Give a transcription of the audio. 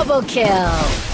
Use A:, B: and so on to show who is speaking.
A: Double kill!